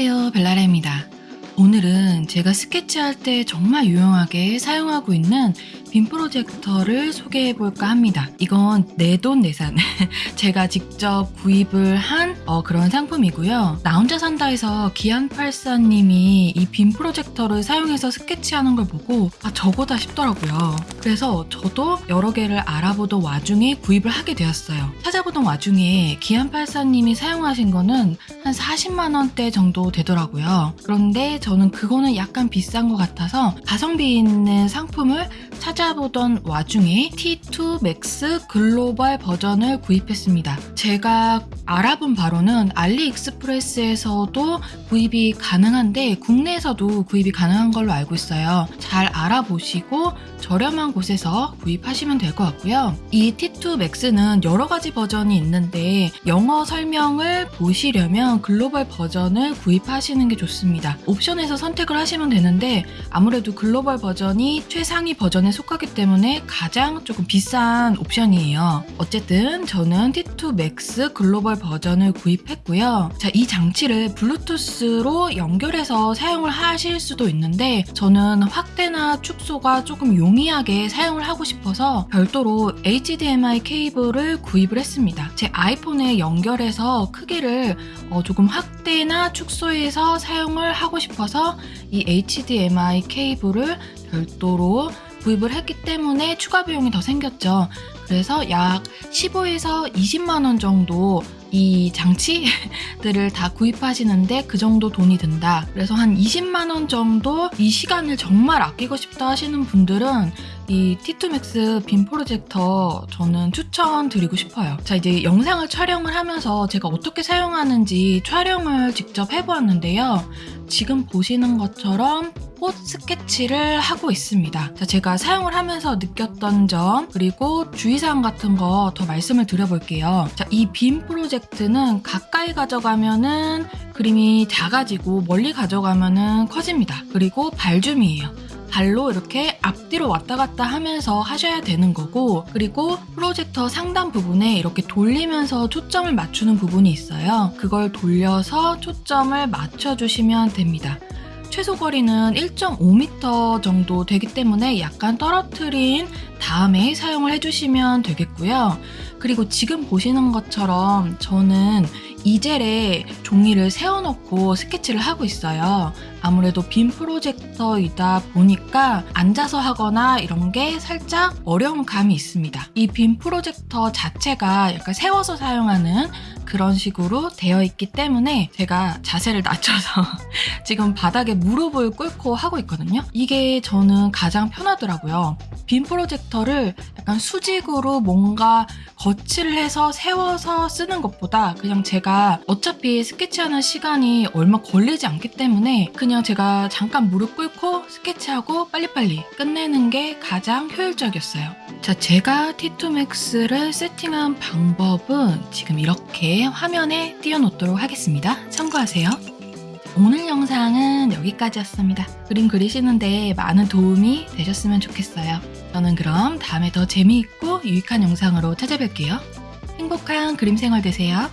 안녕하세요 벨라레입니다. 오늘은 제가 스케치할 때 정말 유용하게 사용하고 있는 빔 프로젝터를 소개해 볼까 합니다. 이건 내돈내산 제가 직접 구입을 한 어, 그런 상품이고요. 나 혼자 산다에서 기안84님이 이 빔 프로젝터를 사용해서 스케치하는 걸 보고 아 저거다 싶더라고요. 그래서 저도 여러 개를 알아보던 와중에 구입을 하게 되었어요. 찾아보던 와중에 기안84님이 사용하신 거는 한 40만 원대 정도 되더라고요. 그런데 저는 그거는 약간 비싼 것 같아서 가성비 있는 상품을 찾아보던 와중에 T2 Max 글로벌 버전을 구입했습니다. 제가 알아본 바로는 알리익스프레스에서도 구입이 가능한데 국내에서도 구입이 가능한 걸로 알고 있어요. 잘 알아보시고 저렴한 곳에서 구입하시면 될 것 같고요. 이 T2 Max는 여러 가지 버전이 있는데 영어 설명을 보시려면 글로벌 버전을 구입하시는 게 좋습니다. 옵션에서 선택을 하시면 되는데 아무래도 글로벌 버전이 최상위 버전에 속하기 때문에 가장 조금 비싼 옵션이에요. 어쨌든 저는 T2 Max 글로벌 버전을 구입했고요. 자, 이 장치를 블루투스로 연결해서 사용을 하실 수도 있는데 저는 확대나 축소가 조금 용이하게 사용을 하고 싶어서 별도로 HDMI 케이블을 구입을 했습니다. 제 아이폰에 연결해서 크기를 어, 조금 확대나 축소해서 사용을 하고 싶어서 이 HDMI 케이블을 별도로 구입을 했기 때문에 추가 비용이 더 생겼죠. 그래서 약 15에서 20만 원 정도 이 장치들을 다 구입하시는데 그 정도 돈이 든다. 그래서 한 20만 원 정도 이 시간을 정말 아끼고 싶다 하시는 분들은 이 T2 Max 빔 프로젝터 저는 추천드리고 싶어요. 자 이제 영상을 촬영을 하면서 제가 어떻게 사용하는지 촬영을 직접 해보았는데요. 지금 보시는 것처럼 꽃 스케치를 하고 있습니다. 자, 제가 사용을 하면서 느꼈던 점 그리고 주의사항 같은 거 더 말씀을 드려볼게요. 자, 이빔 프로젝트는 가까이 가져가면은 그림이 작아지고 멀리 가져가면은 커집니다. 그리고 발줌이에요. 발로 이렇게 앞뒤로 왔다 갔다 하면서 하셔야 되는 거고 그리고 프로젝터 상단 부분에 이렇게 돌리면서 초점을 맞추는 부분이 있어요. 그걸 돌려서 초점을 맞춰주시면 됩니다. 최소 거리는 1.5m 정도 되기 때문에 약간 떨어뜨린 다음에 사용을 해주시면 되겠고요. 그리고 지금 보시는 것처럼 저는 이젤에 종이를 세워놓고 스케치를 하고 있어요. 아무래도 빔 프로젝터이다 보니까 앉아서 하거나 이런 게 살짝 어려운 감이 있습니다. 이 빔 프로젝터 자체가 약간 세워서 사용하는 그런 식으로 되어 있기 때문에 제가 자세를 낮춰서 지금 바닥에 무릎을 꿇고 하고 있거든요. 이게 저는 가장 편하더라고요. 빔 프로젝터를 약간 수직으로 뭔가 거치를 해서 세워서 쓰는 것보다 그냥 제가 어차피 스케치하는 시간이 얼마 걸리지 않기 때문에 그냥 제가 잠깐 무릎 꿇고 스케치하고 빨리빨리 끝내는 게 가장 효율적이었어요. 자, 제가 T2max를 세팅한 방법은 지금 이렇게 화면에 띄워놓도록 하겠습니다. 참고하세요. 오늘 영상은 여기까지였습니다. 그림 그리시는데 많은 도움이 되셨으면 좋겠어요. 저는 그럼 다음에 더 재미있고 유익한 영상으로 찾아뵐게요. 행복한 그림 생활 되세요.